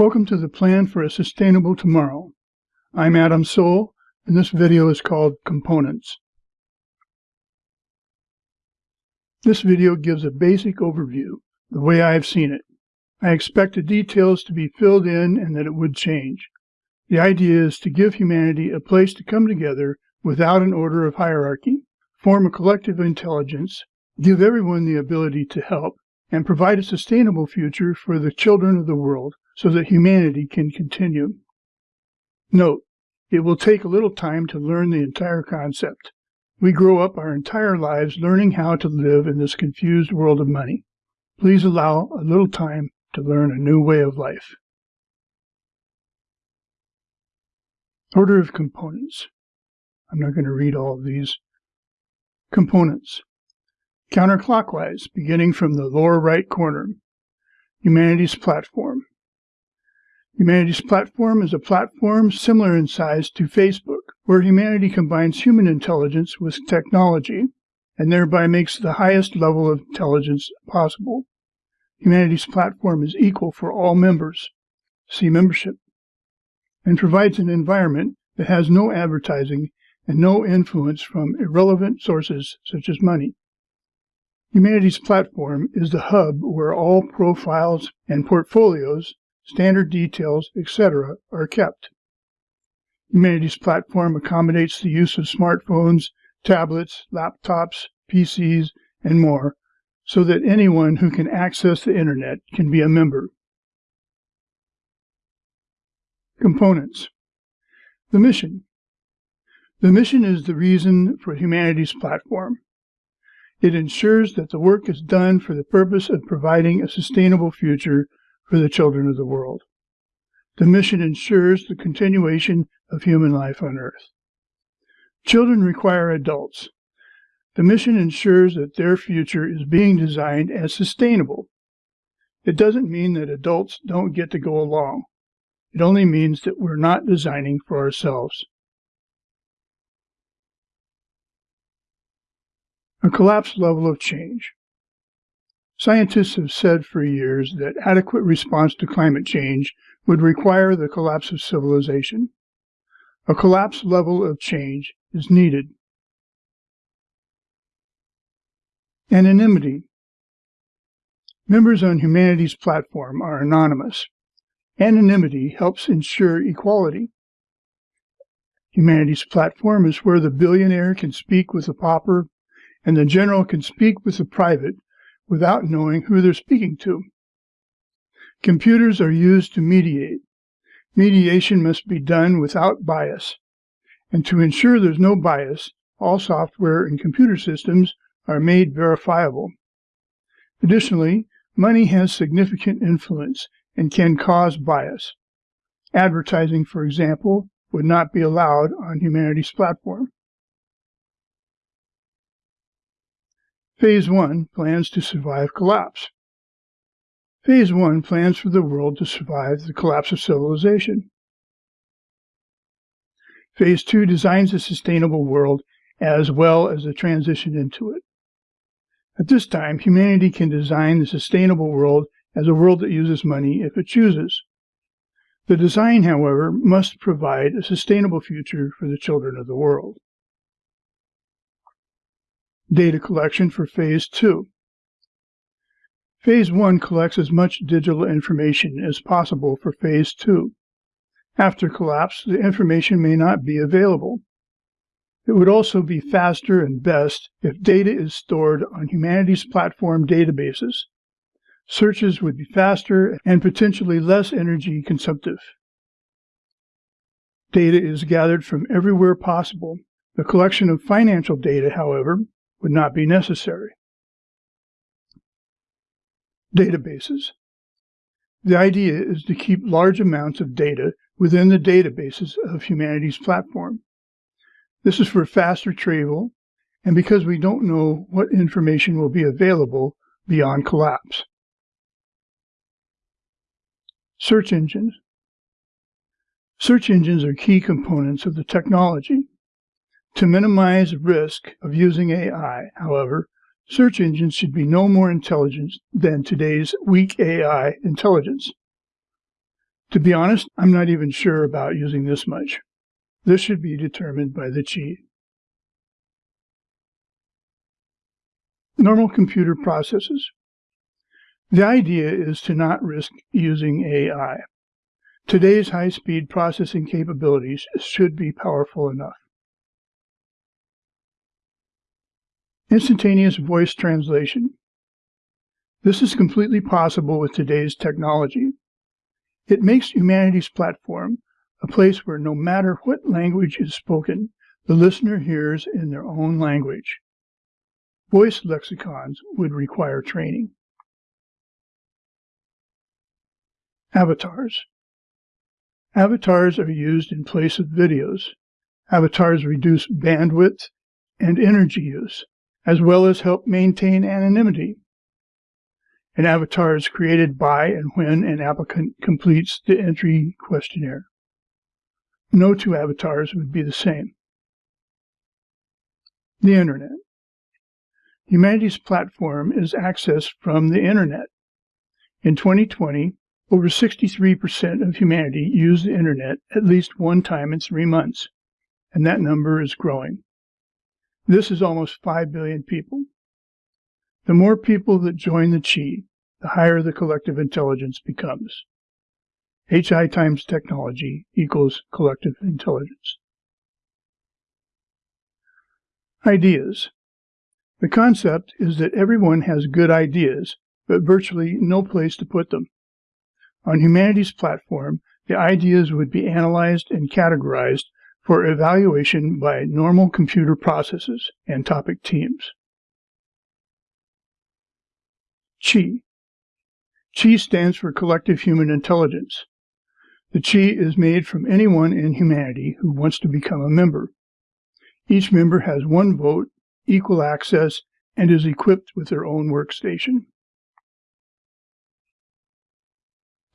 Welcome to the Plan for a Sustainable Tomorrow. I'm Adam Soul, and this video is called Components. This video gives a basic overview, the way I've seen it. I expect the details to be filled in and that it would change. The idea is to give humanity a place to come together without an order of hierarchy, form a collective intelligence, give everyone the ability to help, and provide a sustainable future for the children of the world so that humanity can continue. Note, it will take a little time to learn the entire concept. We grow up our entire lives learning how to live in this confused world of money. Please allow a little time to learn a new way of life. Order of components. I'm not going to read all of these. Components. Counterclockwise, beginning from the lower right corner. Humanities Platform. Humanities Platform is a platform similar in size to Facebook, where humanity combines human intelligence with technology and thereby makes the highest level of intelligence possible. Humanity's Platform is equal for all members. See membership. And provides an environment that has no advertising and no influence from irrelevant sources such as money. Humanity's Platform is the hub where all profiles and portfolios standard details, etc. are kept. Humanities Platform accommodates the use of smartphones, tablets, laptops, PCs, and more, so that anyone who can access the Internet can be a member. Components The mission. The mission is the reason for Humanities Platform. It ensures that the work is done for the purpose of providing a sustainable future for the children of the world. The mission ensures the continuation of human life on Earth. Children require adults. The mission ensures that their future is being designed as sustainable. It doesn't mean that adults don't get to go along. It only means that we're not designing for ourselves. A collapsed level of change. Scientists have said for years that adequate response to climate change would require the collapse of civilization. A collapse level of change is needed. Anonymity. Members on humanity's Platform are anonymous. Anonymity helps ensure equality. Humanity's Platform is where the billionaire can speak with the pauper and the general can speak with the private without knowing who they're speaking to. Computers are used to mediate. Mediation must be done without bias. And to ensure there's no bias, all software and computer systems are made verifiable. Additionally, money has significant influence and can cause bias. Advertising, for example, would not be allowed on humanity's Platform. Phase 1 plans to survive collapse. Phase 1 plans for the world to survive the collapse of civilization. Phase 2 designs a sustainable world as well as the transition into it. At this time, humanity can design the sustainable world as a world that uses money if it chooses. The design, however, must provide a sustainable future for the children of the world data collection for Phase 2. Phase 1 collects as much digital information as possible for Phase 2. After collapse, the information may not be available. It would also be faster and best if data is stored on Humanities Platform databases. Searches would be faster and potentially less energy consumptive. Data is gathered from everywhere possible. The collection of financial data, however, would not be necessary. Databases. The idea is to keep large amounts of data within the databases of Humanities Platform. This is for faster retrieval and because we don't know what information will be available beyond collapse. Search engines. Search engines are key components of the technology. To minimize risk of using AI, however, search engines should be no more intelligent than today's weak AI intelligence. To be honest, I'm not even sure about using this much. This should be determined by the chi. Normal computer processes. The idea is to not risk using AI. Today's high-speed processing capabilities should be powerful enough. Instantaneous voice translation. This is completely possible with today's technology. It makes Humanity's platform a place where no matter what language is spoken, the listener hears in their own language. Voice lexicons would require training. Avatars. Avatars are used in place of videos. Avatars reduce bandwidth and energy use, as well as help maintain anonymity. An avatar is created by and when an applicant completes the entry questionnaire. No two avatars would be the same. The Internet. Humanity's platform is accessed from the Internet. In 2020, over 63% of humanity used the Internet at least one time in three months, and that number is growing. This is almost 5 billion people. The more people that join the Chi, the higher the collective intelligence becomes. HI times technology equals collective intelligence. Ideas. The concept is that everyone has good ideas, but virtually no place to put them. On Humanity's platform, the ideas would be analyzed and categorized for evaluation by normal computer processes and topic teams. CHI. CHI stands for Collective Human Intelligence. The Chi is made from anyone in humanity who wants to become a member. Each member has one vote, equal access, and is equipped with their own workstation.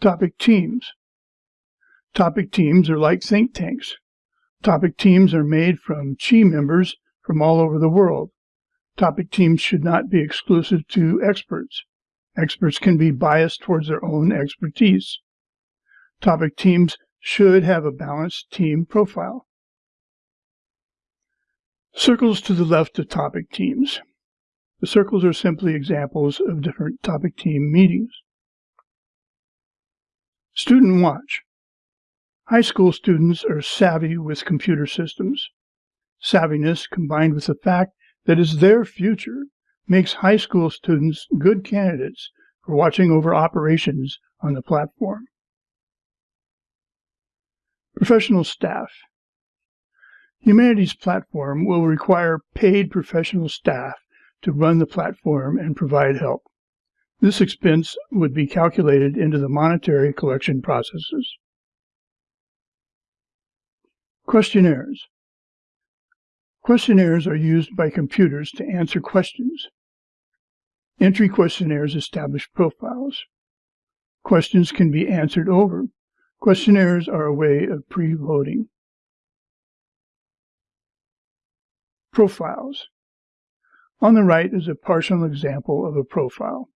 Topic teams. Topic teams are like think tanks. Topic teams are made from Chi members from all over the world. Topic teams should not be exclusive to experts. Experts can be biased towards their own expertise. Topic teams should have a balanced team profile. Circles to the left of topic teams. The circles are simply examples of different topic team meetings. Student Watch. High school students are savvy with computer systems. Savviness combined with the fact that it's their future makes high school students good candidates for watching over operations on the platform. Professional staff. Humanity's platform will require paid professional staff to run the platform and provide help. This expense would be calculated into the monetary collection processes. Questionnaires. Questionnaires are used by computers to answer questions. Entry questionnaires establish profiles. Questions can be answered over Questionnaires are a way of pre-voting. Profiles. On the right is a partial example of a profile.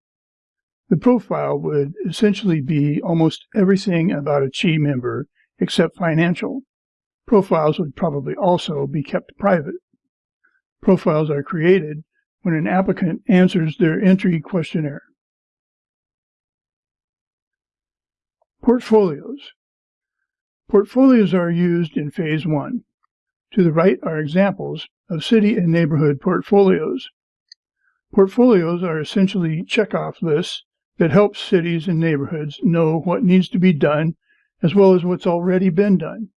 The profile would essentially be almost everything about a Chi member except financial. Profiles would probably also be kept private. Profiles are created when an applicant answers their entry questionnaire. Portfolios. Portfolios are used in Phase 1. To the right are examples of city and neighborhood portfolios. Portfolios are essentially checkoff lists that help cities and neighborhoods know what needs to be done as well as what's already been done.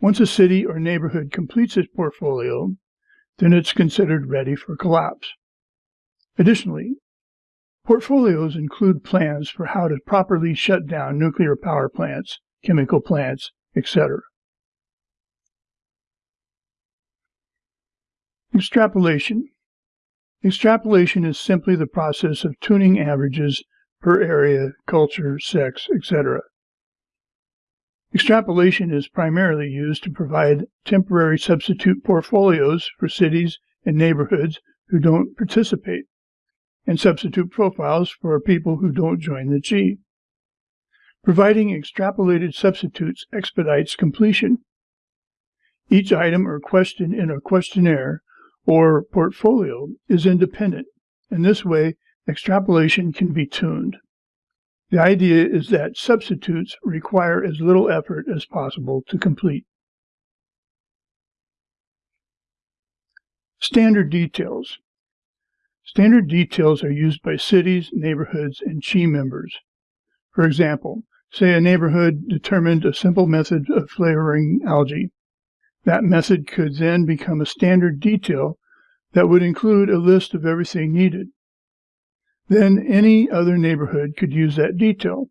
Once a city or neighborhood completes its portfolio, then it's considered ready for collapse. Additionally, portfolios include plans for how to properly shut down nuclear power plants, chemical plants, etc. Extrapolation. Extrapolation is simply the process of tuning averages per area, culture, sex, etc. Extrapolation is primarily used to provide temporary substitute portfolios for cities and neighborhoods who don't participate, and substitute profiles for people who don't join the Chi. Providing extrapolated substitutes expedites completion. Each item or question in a questionnaire or portfolio is independent. and this way, extrapolation can be tuned. The idea is that substitutes require as little effort as possible to complete. Standard details. Standard details are used by cities, neighborhoods, and CHI members. For example, say a neighborhood determined a simple method of flavoring algae. That method could then become a standard detail that would include a list of everything needed. Then any other neighborhood could use that detail.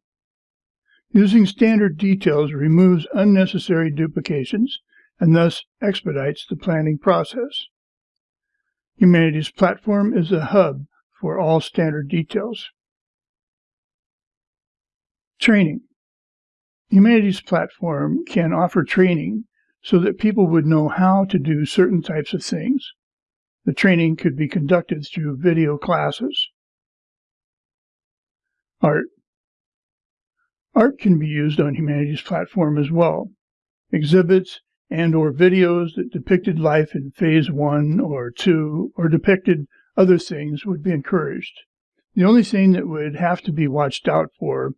Using standard details removes unnecessary duplications and thus expedites the planning process. Humanities Platform is a hub for all standard details. Training. Humanities Platform can offer training so that people would know how to do certain types of things. The training could be conducted through video classes. Art. Art can be used on Humanities Platform as well. Exhibits and or videos that depicted life in phase one or two or depicted other things would be encouraged. The only thing that would have to be watched out for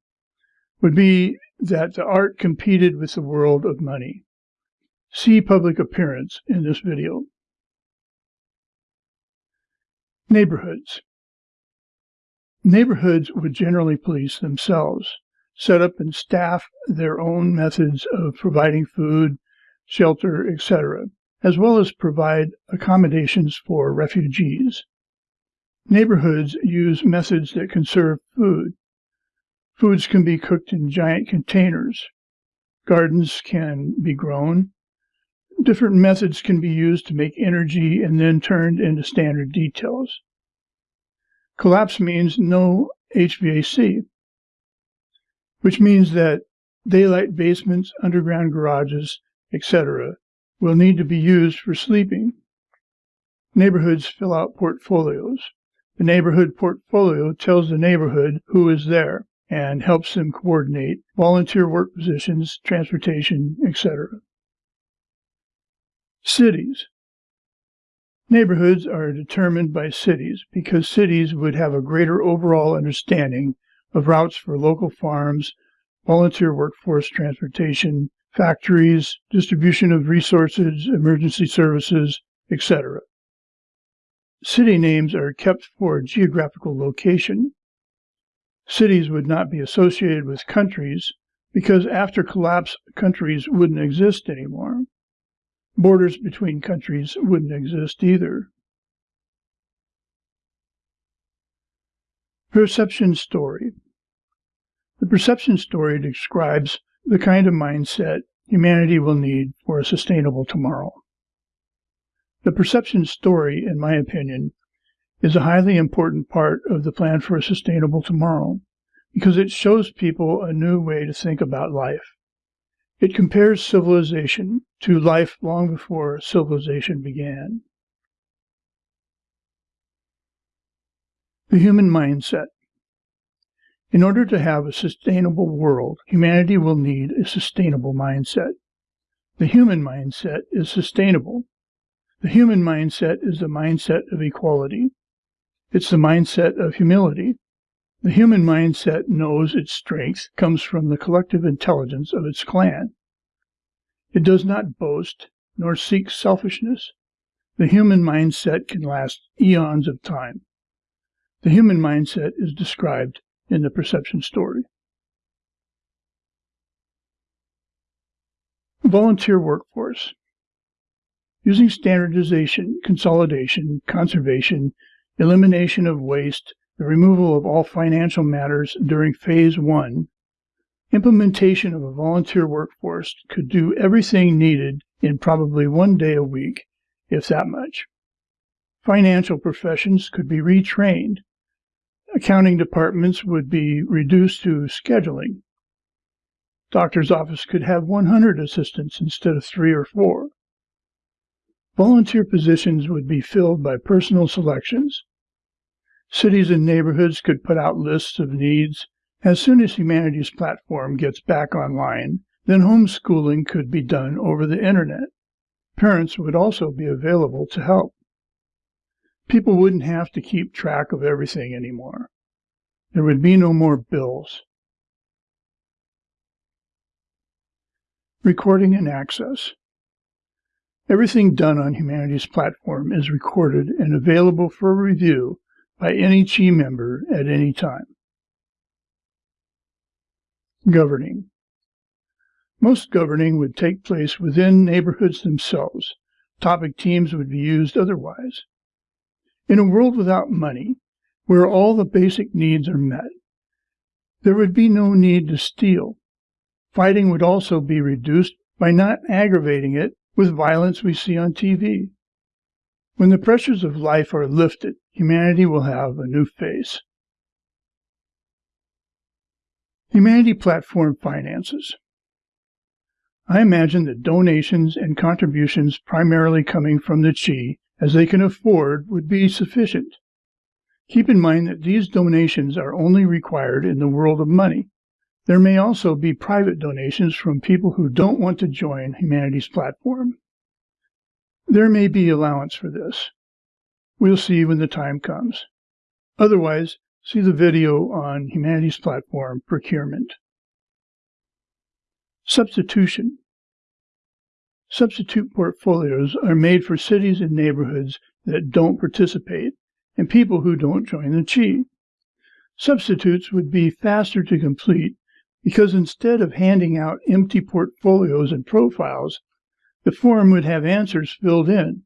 would be that the art competed with the world of money. See public appearance in this video. Neighborhoods. Neighborhoods would generally police themselves, set up and staff their own methods of providing food, shelter, etc., as well as provide accommodations for refugees. Neighborhoods use methods that conserve food. Foods can be cooked in giant containers. Gardens can be grown. Different methods can be used to make energy and then turned into standard details. Collapse means no HVAC, which means that daylight basements, underground garages, etc., will need to be used for sleeping. Neighborhoods fill out portfolios. The neighborhood portfolio tells the neighborhood who is there and helps them coordinate volunteer work positions, transportation, etc. Cities. Neighborhoods are determined by cities because cities would have a greater overall understanding of routes for local farms, volunteer workforce transportation, factories, distribution of resources, emergency services, etc. City names are kept for geographical location. Cities would not be associated with countries because after collapse, countries wouldn't exist anymore borders between countries wouldn't exist either. Perception story. The perception story describes the kind of mindset humanity will need for a sustainable tomorrow. The perception story, in my opinion, is a highly important part of the plan for a sustainable tomorrow because it shows people a new way to think about life. It compares civilization to life long before civilization began. The human mindset. In order to have a sustainable world, humanity will need a sustainable mindset. The human mindset is sustainable. The human mindset is the mindset of equality. It's the mindset of humility. The human mindset knows its strength comes from the collective intelligence of its clan. It does not boast nor seek selfishness. The human mindset can last eons of time. The human mindset is described in the perception story. Volunteer workforce. Using standardization, consolidation, conservation, elimination of waste, the removal of all financial matters during phase one, implementation of a volunteer workforce could do everything needed in probably one day a week, if that much. Financial professions could be retrained. Accounting departments would be reduced to scheduling. Doctor's office could have 100 assistants instead of three or four. Volunteer positions would be filled by personal selections. Cities and neighborhoods could put out lists of needs As soon as Humanities Platform gets back online, then homeschooling could be done over the internet. Parents would also be available to help. People wouldn't have to keep track of everything anymore. There would be no more bills. Recording and access. Everything done on Humanities Platform is recorded and available for review by any CHI member at any time. Governing. Most governing would take place within neighborhoods themselves. Topic teams would be used otherwise. In a world without money, where all the basic needs are met, there would be no need to steal. Fighting would also be reduced by not aggravating it with violence we see on TV. When the pressures of life are lifted, humanity will have a new face. Humanity Platform Finances I imagine that donations and contributions primarily coming from the Chi, as they can afford, would be sufficient. Keep in mind that these donations are only required in the world of money. There may also be private donations from people who don't want to join Humanities Platform. There may be allowance for this. We'll see when the time comes. Otherwise, See the video on Humanities Platform Procurement. Substitution. Substitute portfolios are made for cities and neighborhoods that don't participate and people who don't join the CHI. Substitutes would be faster to complete because instead of handing out empty portfolios and profiles, the form would have answers filled in.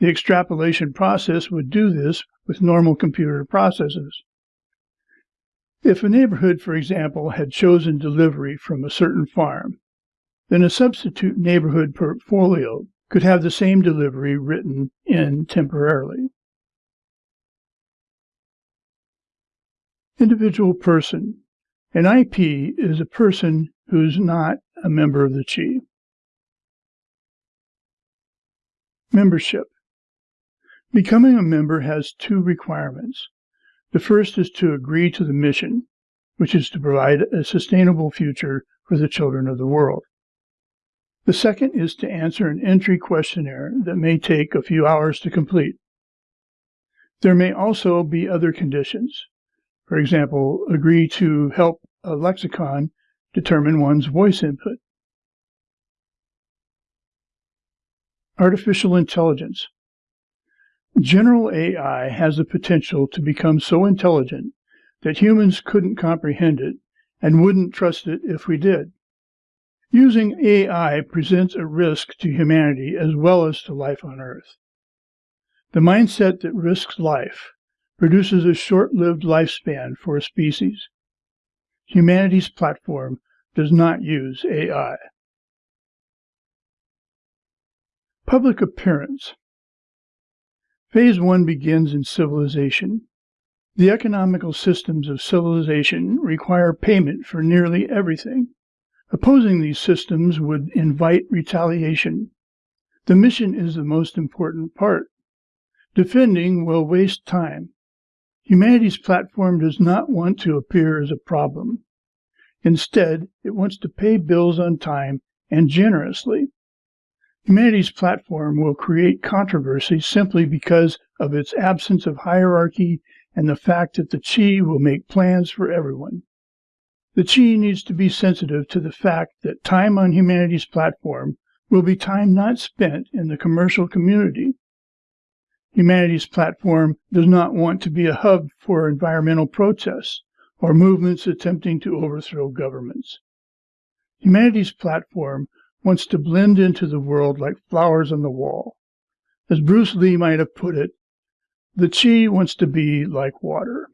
The extrapolation process would do this with normal computer processes. If a neighborhood, for example, had chosen delivery from a certain farm, then a substitute neighborhood portfolio could have the same delivery written in temporarily. Individual person. An IP is a person who's not a member of the CHI. Membership. Becoming a member has two requirements. The first is to agree to the mission, which is to provide a sustainable future for the children of the world. The second is to answer an entry questionnaire that may take a few hours to complete. There may also be other conditions. For example, agree to help a lexicon determine one's voice input. Artificial intelligence. General AI has the potential to become so intelligent that humans couldn't comprehend it and wouldn't trust it if we did. Using AI presents a risk to humanity as well as to life on Earth. The mindset that risks life produces a short-lived lifespan for a species. Humanity's platform does not use AI. Public appearance Phase one begins in civilization. The economical systems of civilization require payment for nearly everything. Opposing these systems would invite retaliation. The mission is the most important part. Defending will waste time. Humanity's platform does not want to appear as a problem. Instead, it wants to pay bills on time and generously. Humanities Platform will create controversy simply because of its absence of hierarchy and the fact that the CHI will make plans for everyone. The CHI needs to be sensitive to the fact that time on Humanities Platform will be time not spent in the commercial community. Humanities Platform does not want to be a hub for environmental protests or movements attempting to overthrow governments. Humanities Platform wants to blend into the world like flowers on the wall. As Bruce Lee might have put it, the chi wants to be like water.